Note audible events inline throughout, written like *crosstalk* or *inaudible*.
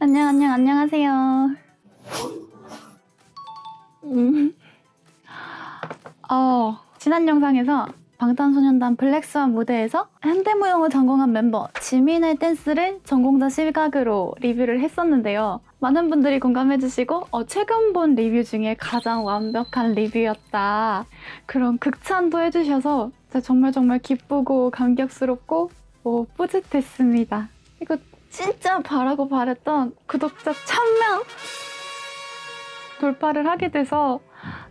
안녕, 안녕, 안녕하세요. 음. 어, 지난 영상에서 방탄소년단 블랙스완 무대에서 현대무용을 전공한 멤버 지민의 댄스를 전공자 시각으로 리뷰를 했었는데요. 많은 분들이 공감해주시고 어, 최근 본 리뷰 중에 가장 완벽한 리뷰였다. 그런 극찬도 해주셔서 정말 정말 기쁘고 감격스럽고 어, 뿌듯했습니다. 이거 진짜 바라고 바랬던 구독자 1000명 돌파를 하게 돼서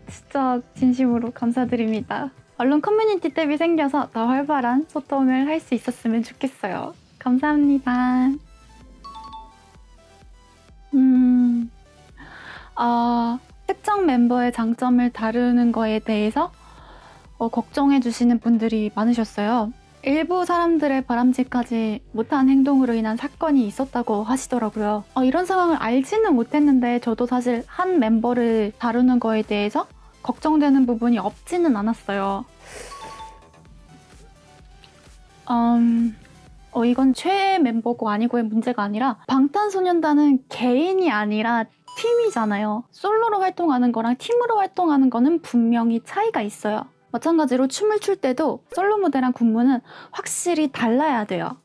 진짜 진심으로 감사드립니다. 얼른 커뮤니티 탭이 생겨서 더 활발한 소통을 할 수 있었으면 좋겠어요. 감사합니다. 음, 어, 특정 멤버의 장점을 다루는 거에 대해서 어, 걱정해 주시는 분들이 많으셨어요. 일부 사람들의 바람직하지 못한 행동으로 인한 사건이 있었다고 하시더라고요. 어, 이런 상황을 알지는 못했는데 저도 사실 한 멤버를 다루는 거에 대해서 걱정되는 부분이 없지는 않았어요. 음, 어, 이건 최애 멤버고 아니고의 문제가 아니라 방탄소년단은 개인이 아니라 팀이잖아요. 솔로로 활동하는 거랑 팀으로 활동하는 거는 분명히 차이가 있어요. 마찬가지로 춤을 출 때도 솔로 무대랑 군무는 확실히 달라야 돼요.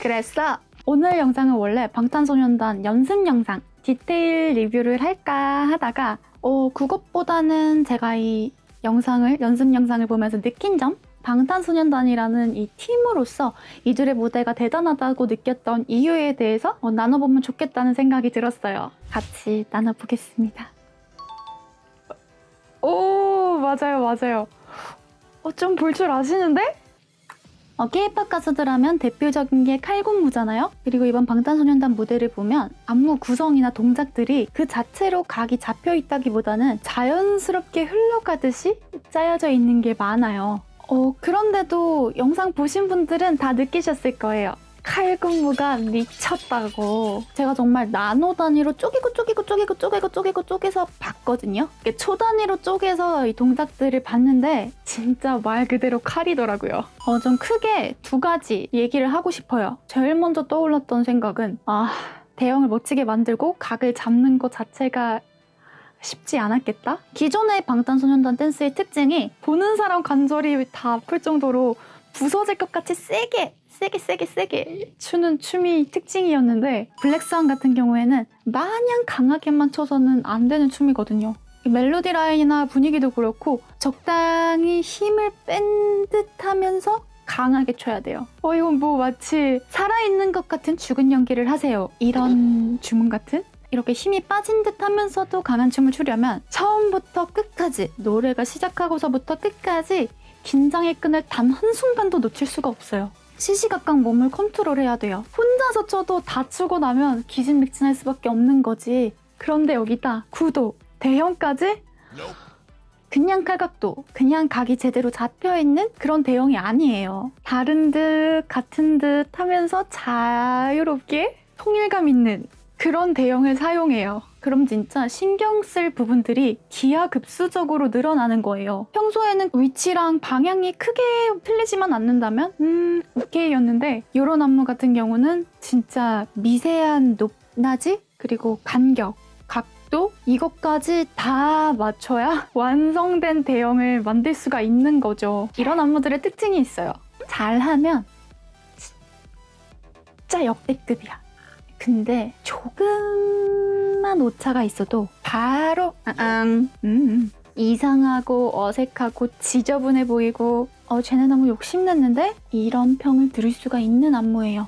그래서 오늘 영상은 원래 방탄소년단 연습 영상 디테일 리뷰를 할까 하다가 어, 그것보다는 제가 이 영상을 연습 영상을 보면서 느낀 점 방탄소년단이라는 이 팀으로서 이들의 무대가 대단하다고 느꼈던 이유에 대해서 어, 나눠보면 좋겠다는 생각이 들었어요. 같이 나눠보겠습니다. 오 맞아요 맞아요. 어, 좀 볼 줄 아시는데? 어, K-pop 가수들 하면 대표적인 게 칼군무잖아요? 그리고 이번 방탄소년단 무대를 보면 안무 구성이나 동작들이 그 자체로 각이 잡혀 있다기보다는 자연스럽게 흘러가듯이 짜여져 있는 게 많아요. 어, 그런데도 영상 보신 분들은 다 느끼셨을 거예요. 칼군무가 미쳤다고. 제가 정말 나노 단위로 쪼개고 쪼개고 쪼개고 쪼개고 쪼개고 쪼개서 봤거든요. 초 단위로 쪼개서 이 동작들을 봤는데 진짜 말 그대로 칼이더라고요. 어, 좀 크게 두 가지 얘기를 하고 싶어요. 제일 먼저 떠올랐던 생각은 아 대형을 멋지게 만들고 각을 잡는 것 자체가 쉽지 않았겠다? 기존의 방탄소년단 댄스의 특징이 보는 사람 관절이 다 아플 정도로 부서질 것 같이 세게 세게 세게 세게 추는 춤이 특징이었는데 블랙스완 같은 경우에는 마냥 강하게만 쳐서는 안 되는 춤이거든요. 멜로디 라인이나 분위기도 그렇고 적당히 힘을 뺀 듯하면서 강하게 쳐야 돼요. 어 이건 뭐 마치 살아있는 것 같은 죽은 연기를 하세요. 이런 *laughs* 주문 같은? 이렇게 힘이 빠진 듯 하면서도 강한 춤을 추려면 처음부터 끝까지 노래가 시작하고서부터 끝까지 긴장의 끈을 단 한순간도 놓칠 수가 없어요. 시시각각 몸을 컨트롤해야 돼요. 혼자서 쳐도 다추고 나면 기진맥진할 수밖에 없는 거지. 그런데 여기다 구도, 대형까지 그냥 칼각도, 그냥 각이 제대로 잡혀있는 그런 대형이 아니에요. 다른 듯 같은 듯 하면서 자유롭게 통일감 있는 그런 대형을 사용해요. 그럼 진짜 신경 쓸 부분들이 기하급수적으로 늘어나는 거예요. 평소에는 위치랑 방향이 크게 틀리지만 않는다면 음 오케이였는데 이런 안무 같은 경우는 진짜 미세한 높낮이 그리고 간격 각도 이것까지 다 맞춰야 *laughs* 완성된 대형을 만들 수가 있는 거죠. 이런 안무들의 특징이 있어요. 잘하면 진짜 역대급이야. 근데 조금 만 오차가 있어도 바로 음, 음, 이상하고 어색하고 지저분해 보이고 어 쟤네 너무 욕심냈는데 이런 평을 들을 수가 있는 안무예요.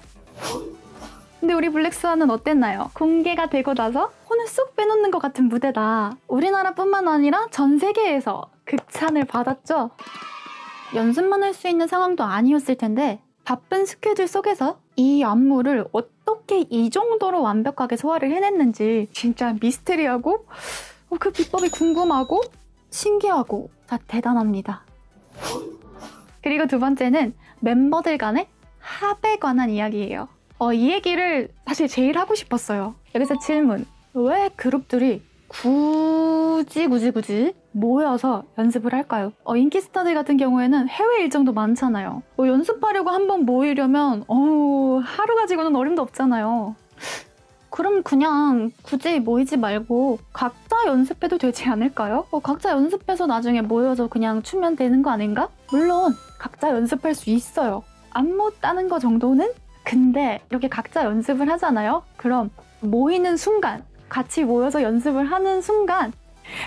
근데 우리 블랙스완은 어땠나요? 공개가 되고 나서 혼을 쏙 빼놓는 것 같은 무대다. 우리나라뿐만 아니라 전 세계에서 극찬을 받았죠. 연습만 할 수 있는 상황도 아니었을 텐데 바쁜 스케줄 속에서 이 안무를 어떻게 이 정도로 완벽하게 소화를 해냈는지 진짜 미스테리하고 어, 그 비법이 궁금하고 신기하고 다 대단합니다. 그리고 두 번째는 멤버들 간의 합에 관한 이야기예요. 어, 이 얘기를 사실 제일 하고 싶었어요. 여기서 질문. 왜 그룹들이 굳이 굳이 굳이 모여서 연습을 할까요? 어, 인기 스타들 같은 경우에는 해외 일정도 많잖아요. 뭐 연습하려고 한 번 모이려면 어, 하루 가지고는 어림도 없잖아요. 그럼 그냥 굳이 모이지 말고 각자 연습해도 되지 않을까요? 어, 각자 연습해서 나중에 모여서 그냥 추면 되는 거 아닌가? 물론 각자 연습할 수 있어요. 안무 따는 거 정도는? 근데 이렇게 각자 연습을 하잖아요? 그럼 모이는 순간, 같이 모여서 연습을 하는 순간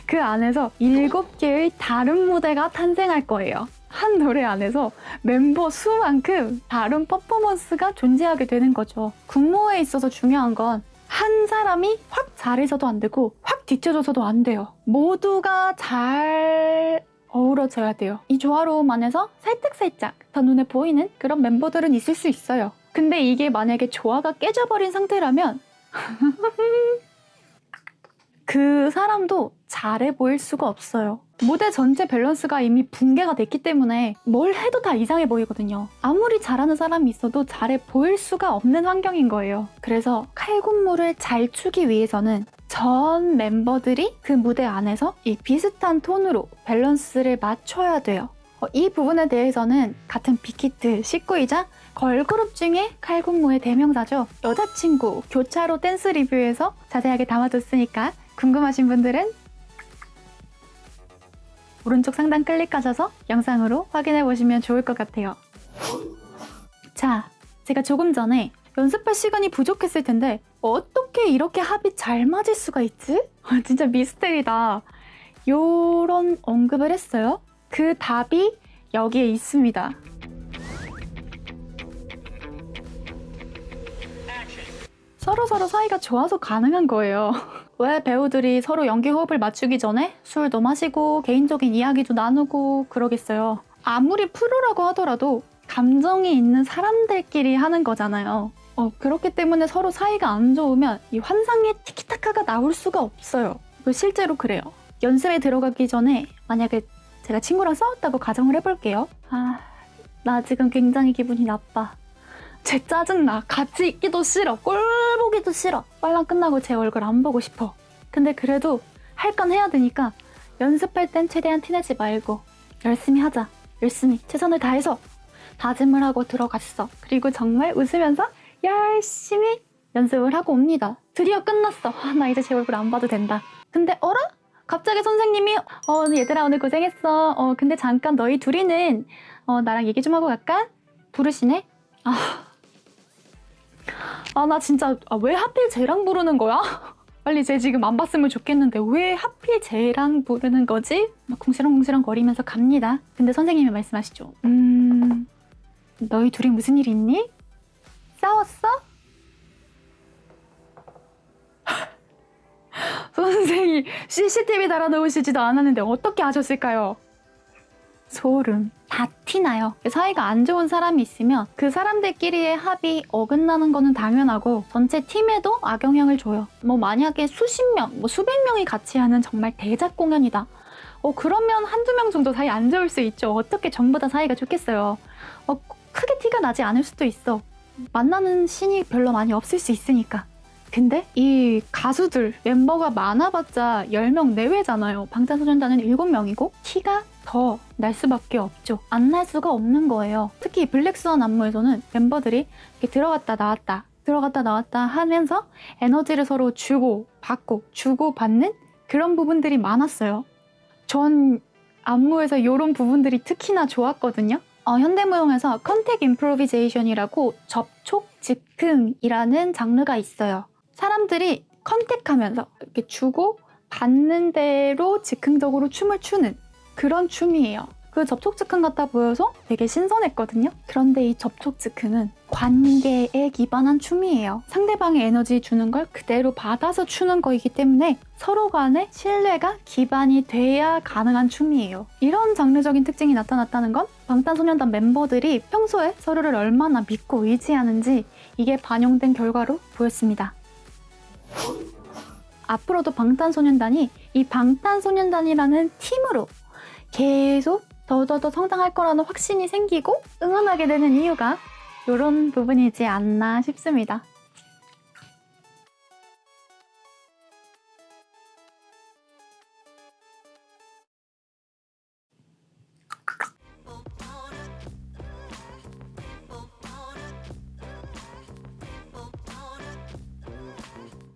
그 안에서 일곱 개의 다른 무대가 탄생할 거예요. 한 노래 안에서 멤버 수만큼 다른 퍼포먼스가 존재하게 되는 거죠. 군무에 있어서 중요한 건 한 사람이 확 잘해서도 안 되고 확 뒤쳐져서도 안 돼요. 모두가 잘 어우러져야 돼요. 이 조화로움 안에서 살짝살짝 더 눈에 보이는 그런 멤버들은 있을 수 있어요. 근데 이게 만약에 조화가 깨져버린 상태라면 *laughs* 그 사람도 잘해 보일 수가 없어요. 무대 전체 밸런스가 이미 붕괴가 됐기 때문에 뭘 해도 다 이상해 보이거든요. 아무리 잘하는 사람이 있어도 잘해 보일 수가 없는 환경인 거예요. 그래서 칼군무를 잘 추기 위해서는 전 멤버들이 그 무대 안에서 이 비슷한 톤으로 밸런스를 맞춰야 돼요. 어, 이 부분에 대해서는 같은 빅히트 식구이자 걸그룹 중에 칼군무의 대명사죠. 여자친구 교차로 댄스 리뷰에서 자세하게 담아뒀으니까 궁금하신 분들은 오른쪽 상단 클릭하셔서 영상으로 확인해 보시면 좋을 것 같아요. 자, 제가 조금 전에 연습할 시간이 부족했을 텐데 어떻게 이렇게 합이 잘 맞을 수가 있지? *laughs* 아, 진짜 미스테리다. 요런 언급을 했어요. 그 답이 여기에 있습니다. 서로 서로 사이가 좋아서 가능한 거예요. *laughs* 왜 배우들이 서로 연기 호흡을 맞추기 전에 술도 마시고 개인적인 이야기도 나누고 그러겠어요. 아무리 프로라고 하더라도 감정이 있는 사람들끼리 하는 거잖아요. 어, 그렇기 때문에 서로 사이가 안 좋으면 이 환상의 티키타카가 나올 수가 없어요. 실제로 그래요. 연습에 들어가기 전에 만약에 제가 친구랑 싸웠다고 가정을 해볼게요. 아, 나 지금 굉장히 기분이 나빠. 제 짜증나. 같이 있기도 싫어. 꼴 보기도 싫어. 빨랑 끝나고 제 얼굴 안 보고 싶어. 근데 그래도 할 건 해야 되니까 연습할 땐 최대한 티내지 말고 열심히 하자. 열심히 최선을 다해서 다짐을 하고 들어갔어. 그리고 정말 웃으면서 열심히 연습을 하고 옵니다. 드디어 끝났어. 아, 나 이제 제 얼굴 안 봐도 된다. 근데 어라? 갑자기 선생님이 어 얘들아 오늘 고생했어. 어 근데 잠깐 너희 둘이는 어 나랑 얘기 좀 하고 갈까? 부르시네. 아 아, 나 진짜 아, 왜 하필 쟤랑 부르는 거야? *laughs* 빨리 쟤 지금 안 봤으면 좋겠는데 왜 하필 쟤랑 부르는 거지? 막 궁시렁궁시렁 거리면서 갑니다. 근데 선생님이 말씀하시죠. 음... 너희 둘이 무슨 일 있니? 싸웠어? *laughs* 선생이 CCTV 달아놓으시지도 않았는데 어떻게 하셨을까요? 소름. 다 티나요. 사이가 안 좋은 사람이 있으면 그 사람들끼리의 합이 어긋나는 거는 당연하고 전체 팀에도 악영향을 줘요. 뭐 만약에 수십 명, 뭐 수백 명이 같이 하는 정말 대작 공연이다. 어 그러면 한두 명 정도 사이 안 좋을 수 있죠. 어떻게 전부 다 사이가 좋겠어요. 어 크게 티가 나지 않을 수도 있어. 만나는 신이 별로 많이 없을 수 있으니까. 근데 이 가수들 멤버가 많아봤자 10명 내외잖아요. 방탄소년단은 7명이고 티가 더 날 수밖에 없죠. 안 날 수가 없는 거예요. 특히 블랙스완 안무에서는 멤버들이 이렇게 들어갔다 나왔다 들어갔다 나왔다 하면서 에너지를 서로 주고 받고 주고 받는 그런 부분들이 많았어요. 전 안무에서 이런 부분들이 특히나 좋았거든요. 어, 현대무용에서 contact improvisation이라고 접촉 즉흥이라는 장르가 있어요. 사람들이 contact하면서 이렇게 주고 받는 대로 즉흥적으로 춤을 추는 그런 춤이에요. 그 접촉 즉흥 같아 보여서 되게 신선했거든요. 그런데 이 접촉 즉흥은 관계에 기반한 춤이에요. 상대방의 에너지 주는 걸 그대로 받아서 추는 거이기 때문에 서로 간의 신뢰가 기반이 돼야 가능한 춤이에요. 이런 장르적인 특징이 나타났다는 건 방탄소년단 멤버들이 평소에 서로를 얼마나 믿고 의지하는지 이게 반영된 결과로 보였습니다. 앞으로도 방탄소년단이 이 방탄소년단이라는 팀으로 계속 더더더 성장할 거라는 확신이 생기고 응원하게 되는 이유가 이런 부분이지 않나 싶습니다.